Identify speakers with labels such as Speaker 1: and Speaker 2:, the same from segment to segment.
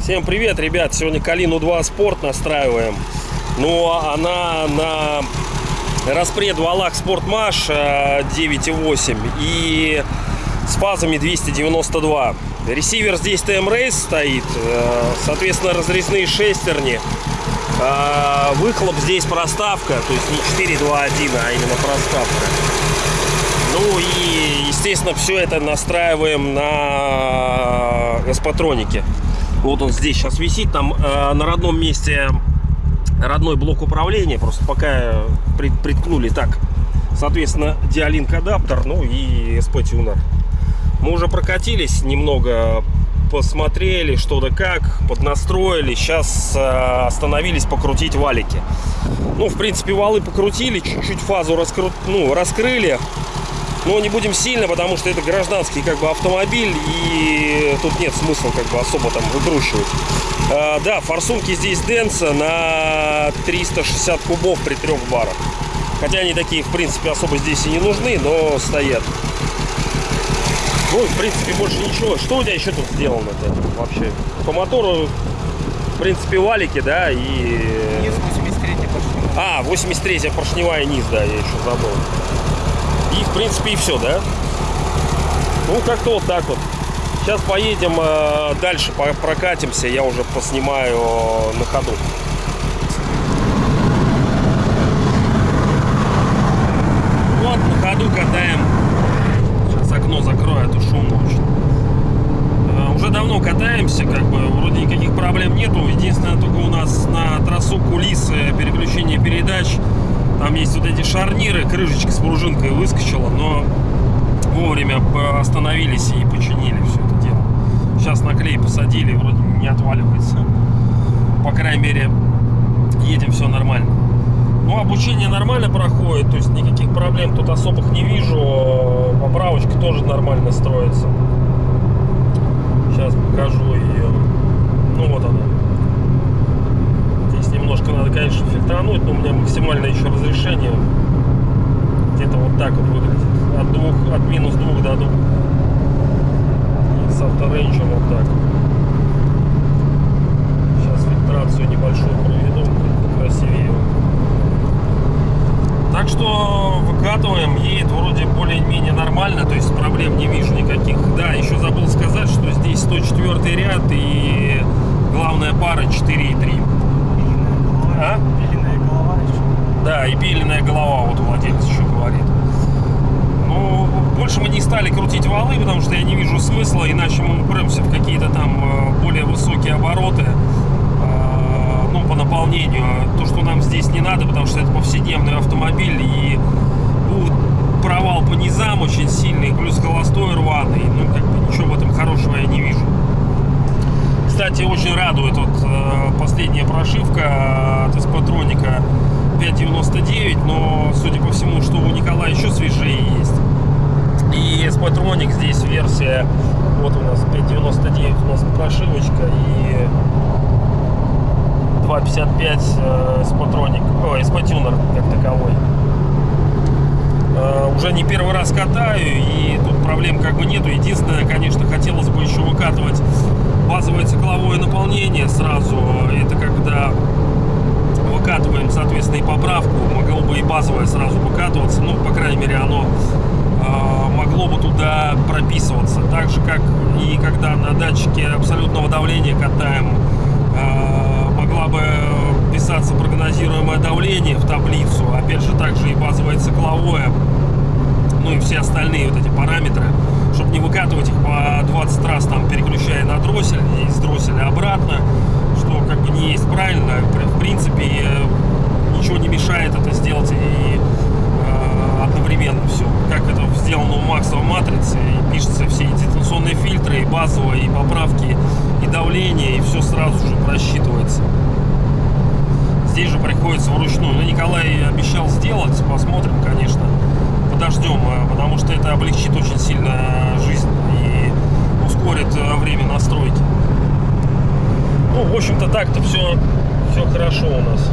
Speaker 1: Всем привет, ребят! Сегодня Калину 2 Спорт настраиваем. Ну, а она на распред Валах э, 9.8 и с фазами 292. Ресивер здесь TM Race стоит, э, соответственно, разрезные шестерни. А Выхлоп здесь проставка, то есть не 4.2.1, а именно проставка. Ну и, естественно, все это настраиваем на эспатронике. Вот он здесь сейчас висит, там э, на родном месте родной блок управления, просто пока при- приткнули так. Соответственно, диалинк адаптер, ну и SP-тюнер. Мы уже прокатились немного, посмотрели что да как, поднастроили. Сейчас э, остановились покрутить валики. Ну, в принципе, валы покрутили, чуть-чуть фазу раскру... ну, раскрыли. Но не будем сильно, потому что это гражданский как бы автомобиль, и тут нет смысла как бы особо там выкручивать. А, да, форсунки здесь Денса на 360 кубов при трех барах. Хотя они такие, в принципе, особо здесь и не нужны, но стоят. Ну, в принципе, больше ничего. Что у тебя еще тут сделано-то вообще? По мотору, в принципе, валики, да, и...
Speaker 2: Низ 83 пошли.
Speaker 1: А, 83 поршневая низ, да, я еще забыл. И, в принципе, и все, да? Ну, как-то вот так вот. Сейчас поедем э, дальше, прокатимся, я уже поснимаю э, на ходу. Вот, на ходу катаем. Сейчас окно закрою, то шумно очень. Э, Уже давно катаемся, как бы вроде никаких проблем нету. Единственное, только у нас на трассу кулисы переключение передач. Там есть вот эти шарниры, крышечка с пружинкой выскочила, но вовремя остановились и починили все это дело. Сейчас на клей посадили, вроде не отваливается. По крайней мере, едем все нормально. Обучение нормально проходит, то есть никаких проблем тут особых не вижу. Поправочка тоже нормально строится. Сейчас покажу ее. Ну вот она. Здесь немножко надо, конечно, фильтрануть, но у меня максимальное еще разрешение. Где-то вот так вот выглядит. От двух, от минус двух до двух. И с авторейнджем вот так. Сейчас фильтрацию небольшую проведу, Так что выкатываем, едет вроде более-менее нормально, то есть проблем не вижу никаких. Да, еще забыл сказать, что здесь 104 ряд и главная пара 4,3. А?
Speaker 2: Пиленая голова еще.
Speaker 1: Да, и пиленная голова, вот владелец еще говорит. Ну, больше мы не стали крутить валы, потому что я не вижу смысла, иначе мы упремся в какие-то там э, более высокие обороты, ну, по наполнению. То, что нам здесь не надо, потому что это повседневный автомобиль, и будет провал по низам очень сильный, плюс холостой рваный. Ну, как бы ничего в этом хорошего я не вижу. Кстати, очень радует вот э, последняя прошивка от Эспатроника 5.99, но судя по всему, что у Николая еще свежее есть. И Эспатроник здесь версия, вот у нас 5.99 у нас прошивочка и 2.55 э, Эспатроник, ой, Эспатюнер как таковой. Э, уже не первый раз катаю, и тут проблем как бы нету. Единственное, конечно, хотелось бы еще выкатывать базовое цикловое наполнение сразу. Это когда выкатываем, соответственно, и поправку, могло бы и базовое сразу выкатываться. Ну, по крайней мере, оно э, могло бы туда прописываться. Так же, как и когда на датчике абсолютного давления катаем, э, могла бы писаться прогнозируемое давление в таблицу. Опять же, также и базовое цикловое ну и все остальные вот эти параметры, чтобы не выкатывать их по 20 раз, там, переключая на дроссель и с дросселя обратно, что как бы не есть правильно. В принципе, э, ничего не мешает это сделать и э, одновременно все. Как это сделано у Макса в матрице, и пишутся все и дистанционные фильтры, и базовые, и поправки, и давление, и все сразу же просчитывается. Здесь же приходится вручную. Но Николай обещал сделать, посмотрим, конечно подождем, э, потому что это облегчит очень сильно жизнь и ускорит э, время настройки. Ну, в общем-то, так-то все, все хорошо у нас.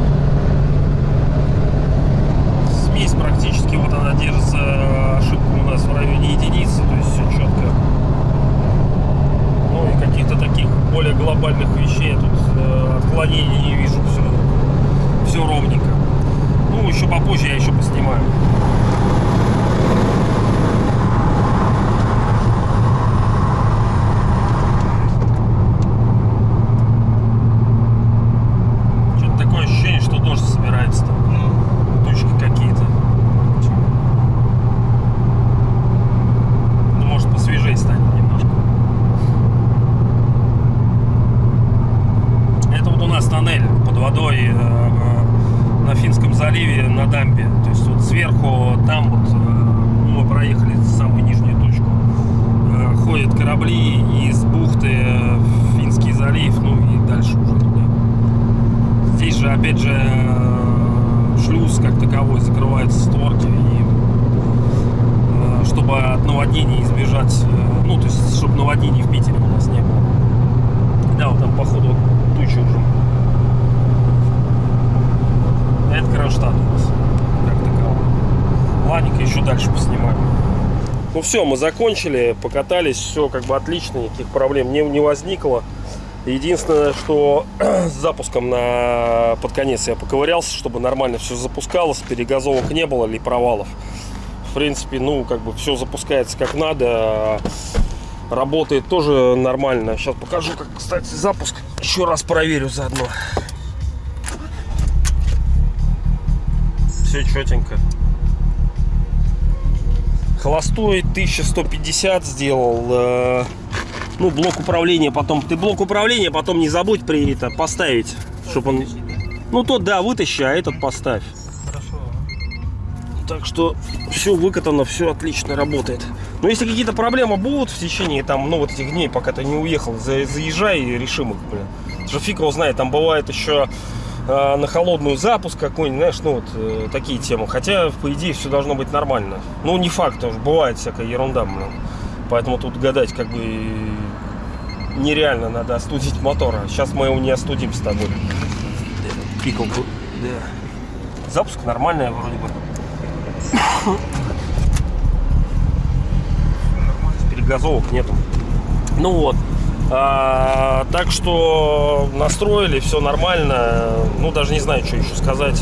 Speaker 1: попозже я еще поснимаю. Что-то такое ощущение, что дождь собирается там.
Speaker 2: Ну,
Speaker 1: Тучки какие-то. Ну, может, посвежее станет немножко. Это вот у нас тоннель под водой э, на Финском заливе на дамбе. То есть вот сверху там вот э, мы проехали самую нижнюю точку. Э, Ходят корабли из бухты в Финский залив, ну и дальше уже туда. Здесь же, опять же, шлюз как таковой, закрываются створки. И, чтобы от наводнений избежать, ну, то есть, чтобы наводнений в Питере у нас не было. Да, вот там, походу, тучи уже. А Кронштадт у нас, как таковой. Ладненько, еще дальше поснимаем. Ну все, мы закончили, покатались, все как бы отлично, никаких проблем не, не возникло. Единственное, что с запуском на под конец я поковырялся, чтобы нормально все запускалось, перегазовок не было или провалов. В принципе, ну, как бы все запускается как надо, работает тоже нормально. Сейчас покажу, как, кстати, запуск. Еще раз проверю заодно. Все четенько. Холостой 1150 сделал. э, Ну, блок управления потом. Ты блок управления потом не забудь при это поставить, чтобы он. Ну тот, да, вытащи, а этот поставь.
Speaker 2: хорошо.
Speaker 1: Так что все выкатано, все отлично работает. Но если какие-то проблемы будут в течение там, ну вот этих дней, пока ты не уехал, за- заезжай и решим их, блин. Потому Что фиг его знает, там бывает еще э, на холодную запуск какой-нибудь, знаешь, ну вот э, такие темы. Хотя, по идее, все должно быть нормально. Ну, не факт, тоже бывает всякая ерунда, блин. Поэтому тут гадать как бы нереально, надо остудить мотор. А Сейчас мы его не остудим с тобой. Пикалку, да. Запуск нормальный вроде бы. перегазовок нету. Ну вот. А, так что настроили, все нормально. Ну, даже не знаю, что еще сказать.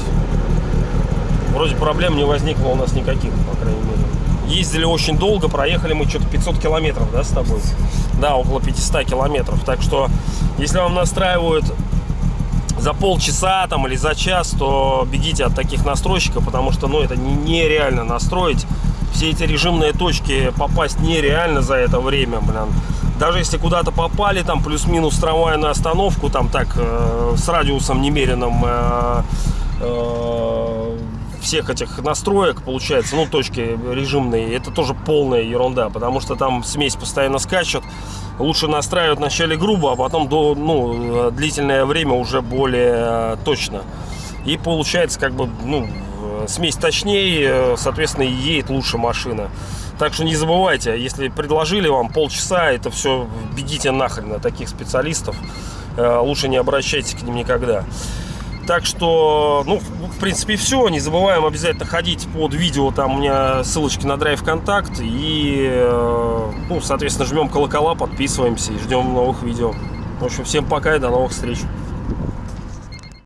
Speaker 1: Вроде проблем не возникло у нас никаких, по крайней мере. Ездили очень долго, проехали мы что-то 500 километров, да, с тобой? Да, около 500 километров. Так что, если вам настраивают за полчаса там или за час, то бегите от таких настройщиков, потому что, ну, это не- нереально настроить. Все эти режимные точки попасть нереально за это время, блин. Даже если куда-то попали, там плюс-минус трамвайную остановку, там так, э, с радиусом немеренным э, э, всех этих настроек, получается, ну, точки режимные, это тоже полная ерунда, потому что там смесь постоянно скачет. Лучше настраивать вначале грубо, а потом до, ну, длительное время уже более э, точно. И получается, как бы, ну, э, смесь точнее, э, соответственно, едет лучше машина. Так что не забывайте, если предложили вам полчаса, это все бегите нахрен на таких специалистов. Э, Лучше не обращайтесь к ним никогда. Так что, ну, в принципе, все. Не забываем обязательно ходить под видео. Там у меня ссылочки на Драйв Контакт. И, э, ну, соответственно, жмем колокола, подписываемся и ждем новых видео. В общем, всем пока и до новых встреч.